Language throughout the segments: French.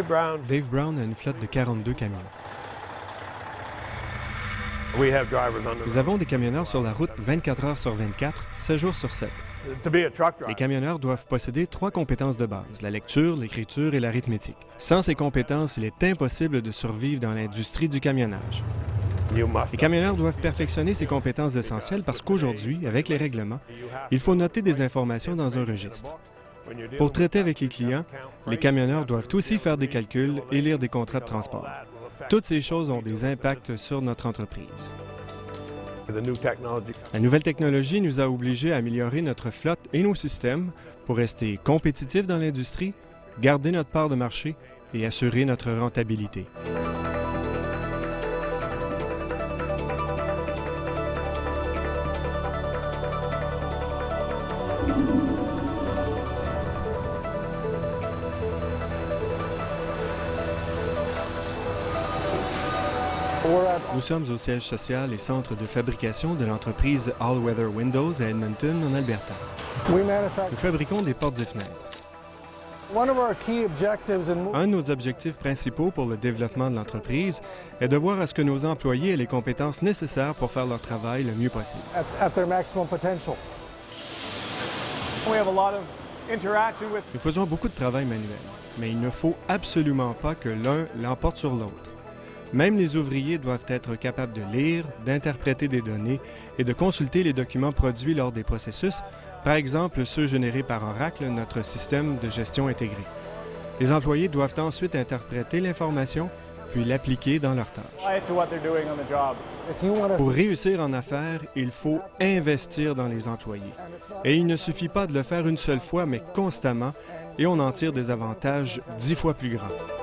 Dave Brown. Dave Brown a une flotte de 42 camions. Nous avons des camionneurs sur la route 24 heures sur 24, 7 jours sur 7. To be a truck Les camionneurs doivent posséder trois compétences de base, la lecture, l'écriture et l'arithmétique. Sans ces compétences, il est impossible de survivre dans l'industrie du camionnage. Les camionneurs doivent perfectionner ces compétences essentielles parce qu'aujourd'hui, avec les règlements, il faut noter des informations dans un registre. Pour traiter avec les clients, les camionneurs doivent aussi faire des calculs et lire des contrats de transport. Toutes ces choses ont des impacts sur notre entreprise. La nouvelle technologie nous a obligés à améliorer notre flotte et nos systèmes pour rester compétitifs dans l'industrie, garder notre part de marché et assurer notre rentabilité. Sommes au siège social et centre de fabrication de l'entreprise All Weather Windows à Edmonton, en Alberta. Nous fabriquons des portes et fenêtres. Un de nos objectifs principaux pour le développement de l'entreprise est de voir à ce que nos employés aient les compétences nécessaires pour faire leur travail le mieux possible. Nous faisons beaucoup de travail manuel, mais il ne faut absolument pas que l'un l'emporte sur l'autre. Même les ouvriers doivent être capables de lire, d'interpréter des données et de consulter les documents produits lors des processus, par exemple ceux générés par Oracle, notre système de gestion intégré. Les employés doivent ensuite interpréter l'information, puis l'appliquer dans leurs tâches. Pour réussir en affaires, il faut investir dans les employés. Et il ne suffit pas de le faire une seule fois, mais constamment, et on en tire des avantages dix fois plus grands.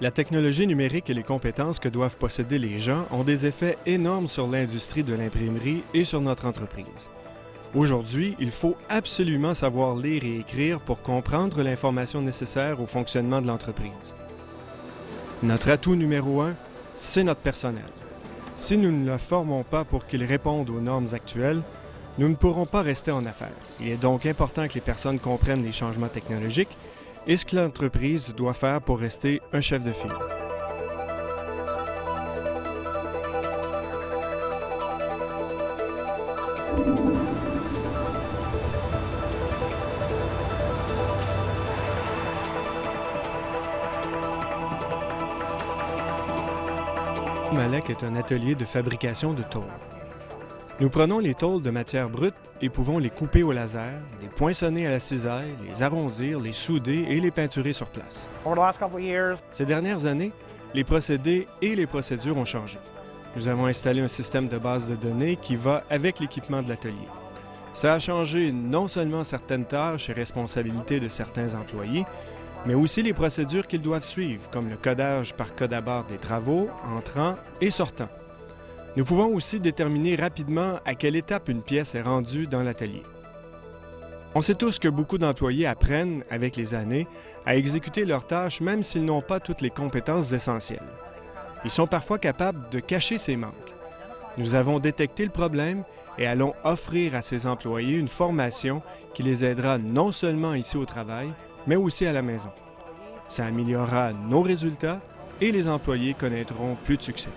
La technologie numérique et les compétences que doivent posséder les gens ont des effets énormes sur l'industrie de l'imprimerie et sur notre entreprise. Aujourd'hui, il faut absolument savoir lire et écrire pour comprendre l'information nécessaire au fonctionnement de l'entreprise. Notre atout numéro un, c'est notre personnel. Si nous ne le formons pas pour qu'il réponde aux normes actuelles, nous ne pourrons pas rester en affaires. Il est donc important que les personnes comprennent les changements technologiques et ce que l'entreprise doit faire pour rester un chef de file. Malek est un atelier de fabrication de tôles. Nous prenons les tôles de matière brute et pouvons les couper au laser, les poinçonner à la cisaille, les arrondir, les souder et les peinturer sur place. Ces dernières années, les procédés et les procédures ont changé. Nous avons installé un système de base de données qui va avec l'équipement de l'atelier. Ça a changé non seulement certaines tâches et responsabilités de certains employés, mais aussi les procédures qu'ils doivent suivre, comme le codage par code à barre des travaux, entrants et sortants. Nous pouvons aussi déterminer rapidement à quelle étape une pièce est rendue dans l'atelier. On sait tous que beaucoup d'employés apprennent, avec les années, à exécuter leurs tâches même s'ils n'ont pas toutes les compétences essentielles. Ils sont parfois capables de cacher ces manques. Nous avons détecté le problème et allons offrir à ces employés une formation qui les aidera non seulement ici au travail, mais aussi à la maison. Ça améliorera nos résultats et les employés connaîtront plus de succès.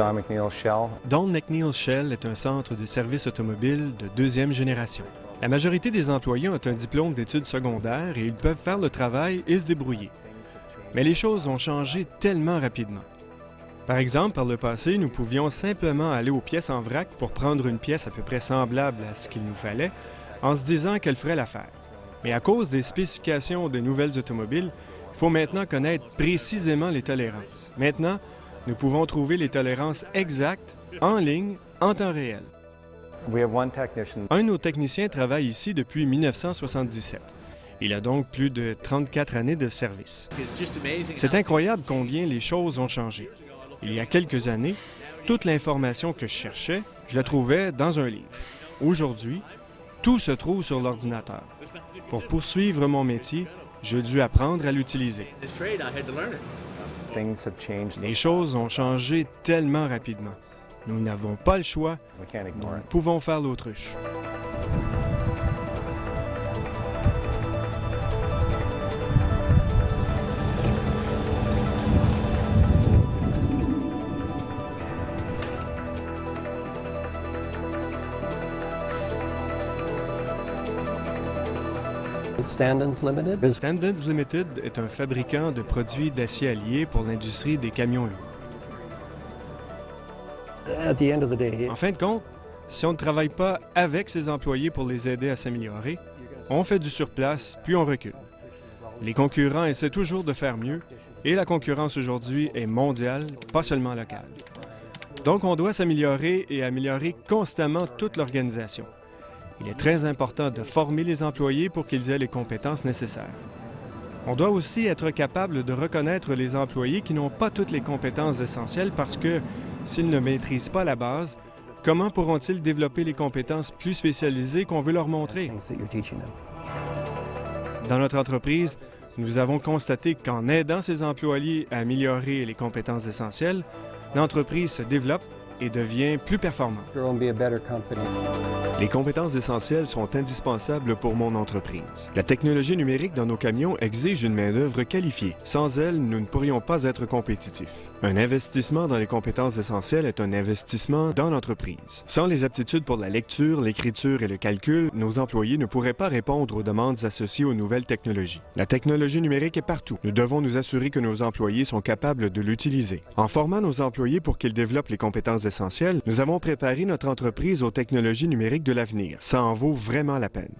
Don McNeil Shell. Est un centre de services automobiles de deuxième génération. La majorité des employés ont un diplôme d'études secondaires et ils peuvent faire le travail et se débrouiller. Mais les choses ont changé tellement rapidement. Par exemple, par le passé, nous pouvions simplement aller aux pièces en vrac pour prendre une pièce à peu près semblable à ce qu'il nous fallait, en se disant qu'elle ferait l'affaire. Mais à cause des spécifications de nouvelles automobiles, il faut maintenant connaître précisément les tolérances. Maintenant, nous pouvons trouver les tolérances exactes en ligne, en temps réel. Un de nos techniciens travaille ici depuis 1977. Il a donc plus de 34 années de service. C'est incroyable combien les choses ont changé. Il y a quelques années, toute l'information que je cherchais, je la trouvais dans un livre. Aujourd'hui, tout se trouve sur l'ordinateur. Pour poursuivre mon métier, j'ai dû apprendre à l'utiliser. Things have changed. Les choses ont changé tellement rapidement. Nous n'avons pas le choix, nous pouvons faire l'autruche. Standards Limited? Standards Limited est un fabricant de produits d'acier allié pour l'industrie des camions lourds. At the end of the day, En fin de compte, si on ne travaille pas avec ses employés pour les aider à s'améliorer, on fait du surplace, puis on recule. Les concurrents essaient toujours de faire mieux, et la concurrence aujourd'hui est mondiale, pas seulement locale. Donc on doit s'améliorer et améliorer constamment toute l'organisation. Il est très important de former les employés pour qu'ils aient les compétences nécessaires. On doit aussi être capable de reconnaître les employés qui n'ont pas toutes les compétences essentielles parce que s'ils ne maîtrisent pas la base, comment pourront-ils développer les compétences plus spécialisées qu'on veut leur montrer? Dans notre entreprise, nous avons constaté qu'en aidant ses employés à améliorer les compétences essentielles, l'entreprise se développe et devient plus performante. Les compétences essentielles sont indispensables pour mon entreprise. La technologie numérique dans nos camions exige une main-d'œuvre qualifiée. Sans elle, nous ne pourrions pas être compétitifs. Un investissement dans les compétences essentielles est un investissement dans l'entreprise. Sans les aptitudes pour la lecture, l'écriture et le calcul, nos employés ne pourraient pas répondre aux demandes associées aux nouvelles technologies. La technologie numérique est partout. Nous devons nous assurer que nos employés sont capables de l'utiliser. En formant nos employés pour qu'ils développent les compétences nous avons préparé notre entreprise aux technologies numériques de l'avenir. Ça en vaut vraiment la peine.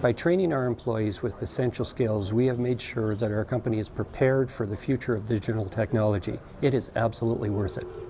By training our employees with essential skills, we have made sure that our company is prepared for the future of digital technology. It is absolutely worth it.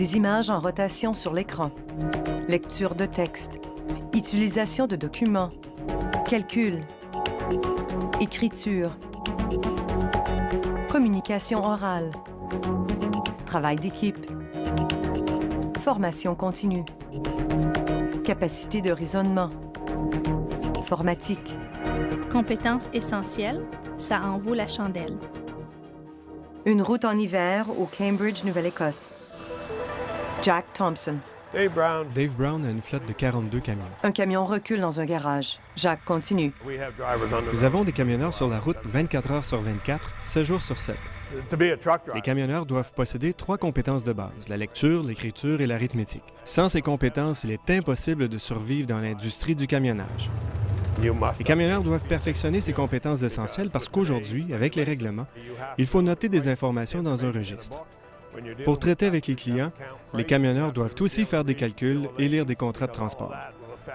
Des images en rotation sur l'écran, lecture de texte, utilisation de documents, calcul, écriture, communication orale, travail d'équipe, formation continue, capacité de raisonnement, informatique. Compétences essentielles, ça en vaut la chandelle. Une route en hiver au Cambridge, Nouvelle-Écosse. Jack Thompson. Dave Brown, Dave Brown a une flotte de 42 camions. Un camion recule dans un garage. Jacques continue. Nous avons des camionneurs sur la route 24 heures sur 24, 7 jours sur 7. To be a truck Les camionneurs doivent posséder trois compétences de base, la lecture, l'écriture et l'arithmétique. Sans ces compétences, il est impossible de survivre dans l'industrie du camionnage. Les camionneurs doivent perfectionner ces compétences essentielles parce qu'aujourd'hui, avec les règlements, il faut noter des informations dans un registre. Pour traiter avec les clients, les camionneurs doivent aussi faire des calculs et lire des contrats de transport.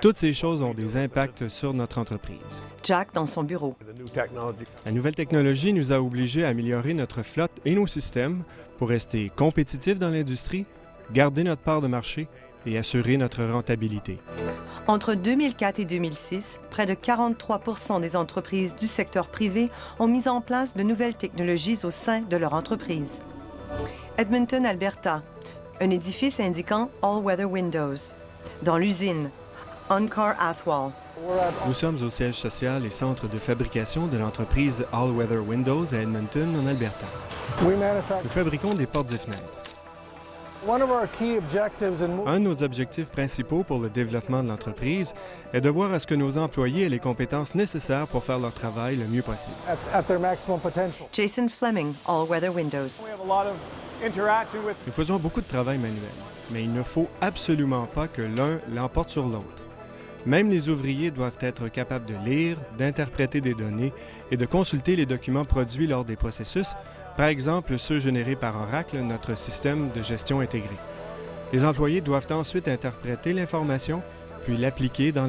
Toutes ces choses ont des impacts sur notre entreprise. Jack dans son bureau. with the new technology, La nouvelle technologie nous a obligés à améliorer notre flotte et nos systèmes pour rester compétitifs dans l'industrie, garder notre part de marché et assurer notre rentabilité. Entre 2004 et 2006, près de 43% des entreprises du secteur privé ont mis en place de nouvelles technologies au sein de leur entreprise. Edmonton, Alberta, un édifice indiquant All Weather Windows. Dans l'usine, Oncar Athwal. We're at Nous sommes au siège social et centre de fabrication de l'entreprise All Weather Windows à Edmonton, en Alberta. Nous fabriquons des portes et fenêtres. Un de nos objectifs principaux pour le développement de l'entreprise est de voir à ce que nos employés aient les compétences nécessaires pour faire leur travail le mieux possible. at, at their maximum potential. Jason Fleming, All Weather Windows. We have a lot of interaction with Nous faisons beaucoup de travail manuel, mais il ne faut absolument pas que l'un l'emporte sur l'autre. Même les ouvriers doivent être capables de lire, d'interpréter des données et de consulter les documents produits lors des processus, par exemple ceux générés par Oracle, notre système de gestion intégré. Les employés doivent ensuite interpréter l'information, puis l'appliquer dans.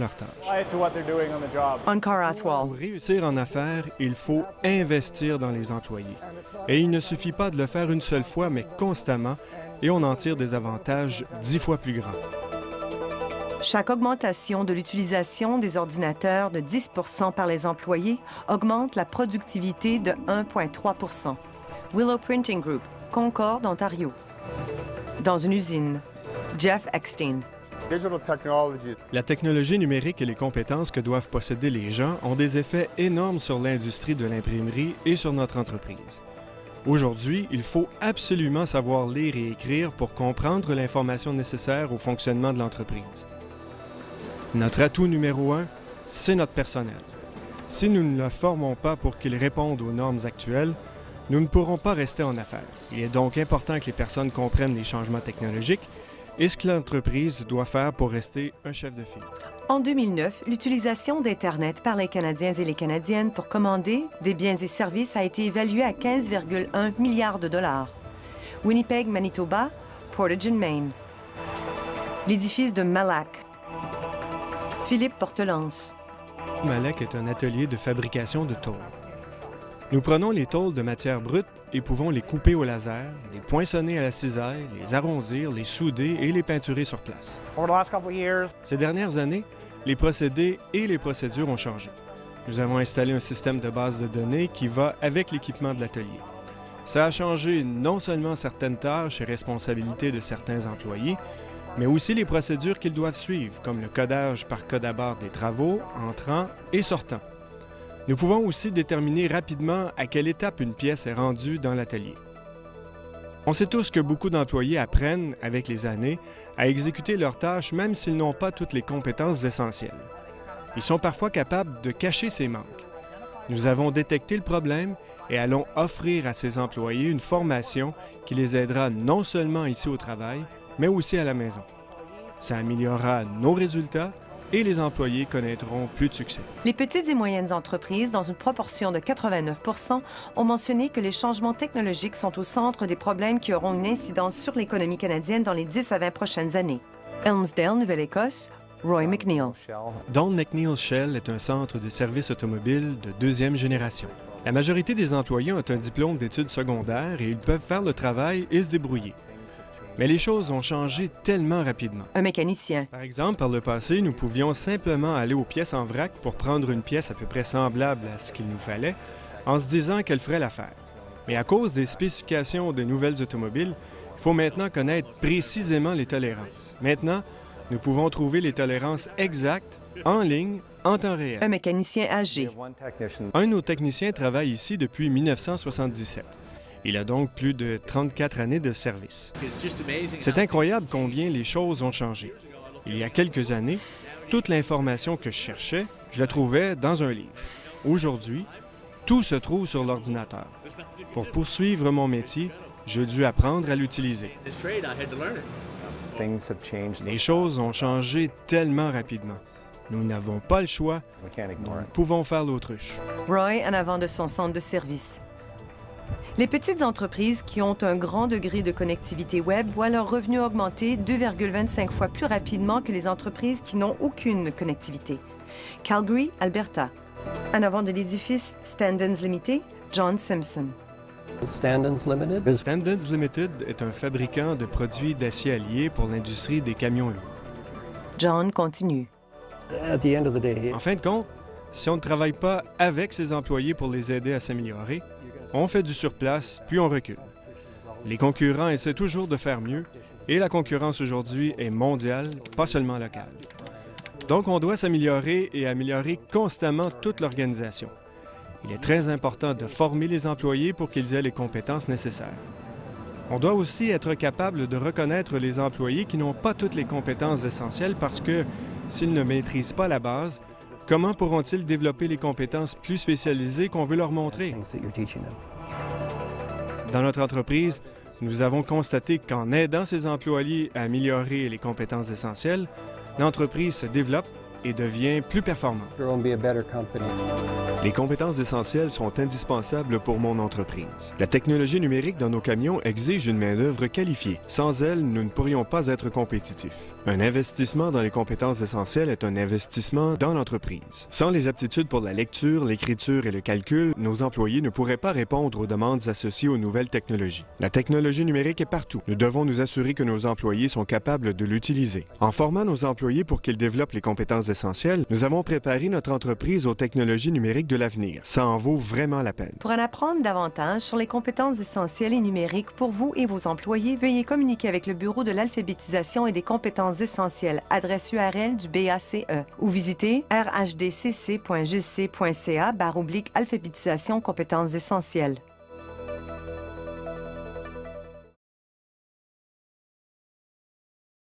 Oncar Athwal. Pour réussir en affaires, il faut investir dans les employés. Et il ne suffit pas de le faire une seule fois, mais constamment, et on en tire des avantages dix fois plus grands. Chaque augmentation de l'utilisation des ordinateurs de 10% par les employés augmente la productivité de 1,3 Willow Printing Group, Concorde, Ontario. Dans une usine, Jeff Eckstein. Digital technology La technologie numérique et les compétences que doivent posséder les gens ont des effets énormes sur l'industrie de l'imprimerie et sur notre entreprise. Aujourd'hui, il faut absolument savoir lire et écrire pour comprendre l'information nécessaire au fonctionnement de l'entreprise. Notre atout numéro un, c'est notre personnel. Si nous ne le formons pas pour qu'il réponde aux normes actuelles, nous ne pourrons pas rester en affaires. Il est donc important que les personnes comprennent les changements technologiques et ce que l'entreprise doit faire pour rester un chef de file. En 2009, l'utilisation d'Internet par les Canadiens et les Canadiennes pour commander des biens et services a été évaluée à 15,1 milliards de dollars. Winnipeg, Manitoba, Portage in Maine. L'édifice de Malac. Philippe Portelance. Malek est un atelier de fabrication de tôles. Nous prenons les tôles de matière brute et pouvons les couper au laser, les poinçonner à la cisaille, les arrondir, les souder et les peinturer sur place. Ces dernières années, les procédés et les procédures ont changé. Nous avons installé un système de base de données qui va avec l'équipement de l'atelier. Ça a changé non seulement certaines tâches et responsabilités de certains employés, mais aussi les procédures qu'ils doivent suivre, comme le codage par code à barre des travaux, entrants et sortants. Nous pouvons aussi déterminer rapidement à quelle étape une pièce est rendue dans l'atelier. On sait tous que beaucoup d'employés apprennent, avec les années, à exécuter leurs tâches même s'ils n'ont pas toutes les compétences essentielles. Ils sont parfois capables de cacher ces manques. Nous avons détecté le problème et allons offrir à ces employés une formation qui les aidera non seulement ici au travail, mais aussi à la maison. Ça améliorera nos résultats et les employés connaîtront plus de succès. Les petites et moyennes entreprises, dans une proportion de 89% ont mentionné que les changements technologiques sont au centre des problèmes qui auront une incidence sur l'économie canadienne dans les 10 à 20 prochaines années. Elmsdale, Nouvelle-Écosse, Roy McNeil. Don McNeil Shell est un centre de services automobiles de deuxième génération. La majorité des employés ont un diplôme d'études secondaires et ils peuvent faire le travail et se débrouiller. Mais les choses ont changé tellement rapidement. Un mécanicien. Par exemple, par le passé, nous pouvions simplement aller aux pièces en vrac pour prendre une pièce à peu près semblable à ce qu'il nous fallait, en se disant qu'elle ferait l'affaire. Mais à cause des spécifications de nouvelles automobiles, il faut maintenant connaître précisément les tolérances. Maintenant, nous pouvons trouver les tolérances exactes en ligne, en temps réel. Un mécanicien âgé. Un de nos techniciens travaille ici depuis 1977. Il a donc plus de 34 années de service. C'est incroyable combien les choses ont changé. Il y a quelques années, toute l'information que je cherchais, je la trouvais dans un livre. Aujourd'hui, tout se trouve sur l'ordinateur. Pour poursuivre mon métier, j'ai dû apprendre à l'utiliser. Les choses ont changé tellement rapidement. Nous n'avons pas le choix. Nous pouvons faire l'autruche. Roy en avant de son centre de service. Les petites entreprises qui ont un grand degré de connectivité Web voient leurs revenus augmenter 2,25 fois plus rapidement que les entreprises qui n'ont aucune connectivité. Calgary, Alberta. En avant de l'édifice Standens Limited, John Simpson. Standens Limited? Is Standards Limited est un fabricant de produits d'acier allié pour l'industrie des camions lourds. John continue. at the end of the day, En fin de compte, si on ne travaille pas avec ses employés pour les aider à s'améliorer, on fait du surplace, puis on recule. Les concurrents essaient toujours de faire mieux, et la concurrence aujourd'hui est mondiale, pas seulement locale. Donc on doit s'améliorer et améliorer constamment toute l'organisation. Il est très important de former les employés pour qu'ils aient les compétences nécessaires. On doit aussi être capable de reconnaître les employés qui n'ont pas toutes les compétences essentielles parce que s'ils ne maîtrisent pas la base, comment pourront-ils développer les compétences plus spécialisées qu'on veut leur montrer? Dans notre entreprise, nous avons constaté qu'en aidant ses employés à améliorer les compétences essentielles, l'entreprise se développe et devient plus performante. Grow and be a better company. Les compétences essentielles sont indispensables pour mon entreprise. La technologie numérique dans nos camions exige une main-d'œuvre qualifiée. Sans elle, nous ne pourrions pas être compétitifs. Un investissement dans les compétences essentielles est un investissement dans l'entreprise. Sans les aptitudes pour la lecture, l'écriture et le calcul, nos employés ne pourraient pas répondre aux demandes associées aux nouvelles technologies. La technologie numérique est partout. Nous devons nous assurer que nos employés sont capables de l'utiliser. En formant nos employés pour qu'ils développent les compétences essentielles, nous avons préparé notre entreprise aux technologies numériques de l'avenir. Ça en vaut vraiment la peine. Pour en apprendre davantage sur les compétences essentielles et numériques pour vous et vos employés, veuillez communiquer avec le Bureau de l'alphabétisation et des compétences essentielles, adresse URL du BACE, ou visitez rhdcc.gc.ca alphabétisation compétences essentielles.